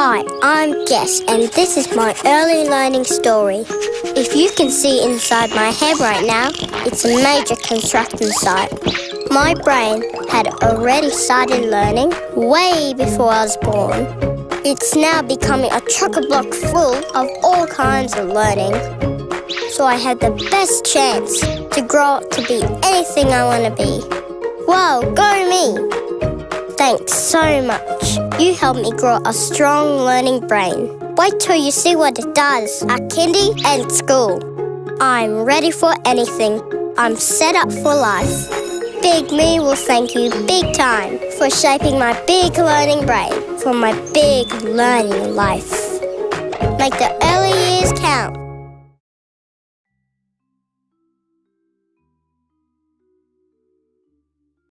Hi, I'm Guess, and this is my early learning story. If you can see inside my head right now, it's a major construction site. My brain had already started learning way before I was born. It's now becoming a chock-a-block full of all kinds of learning. So I had the best chance to grow up to be anything I want to be. Wow, go me! Thanks so much. You helped me grow a strong learning brain. Wait till you see what it does at kindy and school. I'm ready for anything. I'm set up for life. Big Me will thank you big time for shaping my big learning brain for my big learning life. Make the early years count.